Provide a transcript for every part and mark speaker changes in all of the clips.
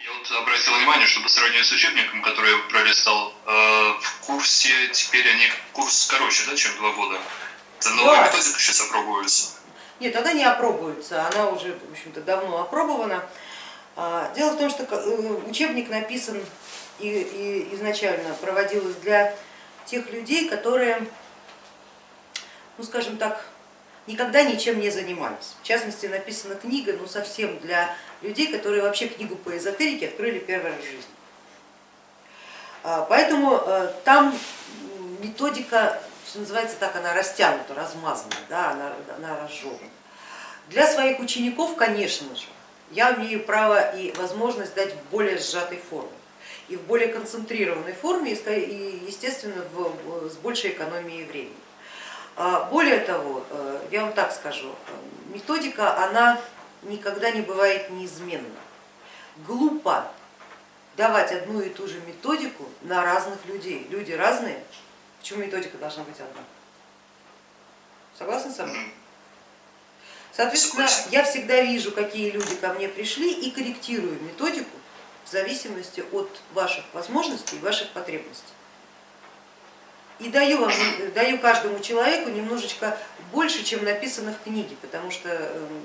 Speaker 1: Я вот обратил внимание, что по сравнению с учебником, который я пролистал, э, в курсе теперь они курс короче, да, чем два года. Это новая
Speaker 2: Да.
Speaker 1: методика сейчас опробуется.
Speaker 2: Нет, она не опробуется, она уже, в общем-то, давно опробована. А, Дело в том, что э, учебник написан и, и изначально проводилось для тех людей, которые, ну скажем так, никогда ничем не занимались. В частности, написана книга, ну совсем для людей, которые вообще книгу по эзотерике открыли первый раз в жизни. А, Поэтому э, там методика, что называется так, она растянута, размазана, да, она, она разжевана. Для своих учеников, конечно же, я имею право и возможность дать в более сжатой форме и в более концентрированной форме и, естественно, в- с большей экономией времени. А, Более того, э, я вам так скажу, э, методика, она никогда не бывает неизменна. Глупо давать одну и ту же методику на разных людей. Люди разные, почему методика должна быть одна? Согласны со мной? Соответственно, я всегда вижу, какие люди ко мне пришли и корректирую методику в зависимости от ваших возможностей и ваших потребностей. И даю, вам, даю каждому человеку немножечко больше, чем написано в книге, потому что, эм,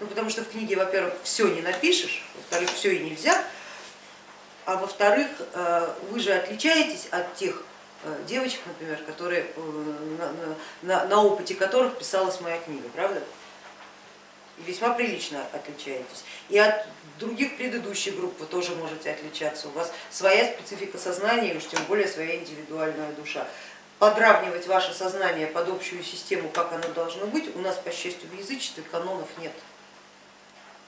Speaker 2: ну, потому что в книге, во-первых, все не напишешь, во-вторых, все и нельзя, а во-вторых, э, вы же отличаетесь от тех э, девочек, например, которые, э, на, на- на- на опыте которых писалась моя книга, правда? Весьма прилично отличаетесь. И от других предыдущих групп вы тоже можете отличаться. У вас своя специфика сознания, и уж тем более своя индивидуальная душа. Подравнивать ваше сознание под общую систему, как оно должно быть, у нас, по счастью, в язычестве канонов нет.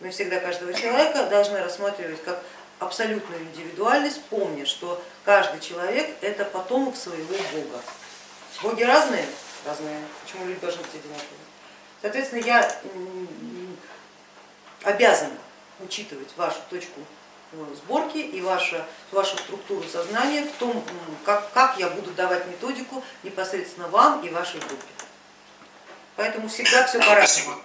Speaker 2: Мы всегда каждого человека должны рассматривать как абсолютную индивидуальность, помня, что каждый человек это потомок своего бога. Боги разные? Разные. Почему люди должны быть одинаковые? Соответственно, я м, обязана учитывать вашу точку э, сборки и вашу, вашу структуру сознания в том, как, как я буду давать методику непосредственно вам и вашей группе. Поэтому всегда все по-разному.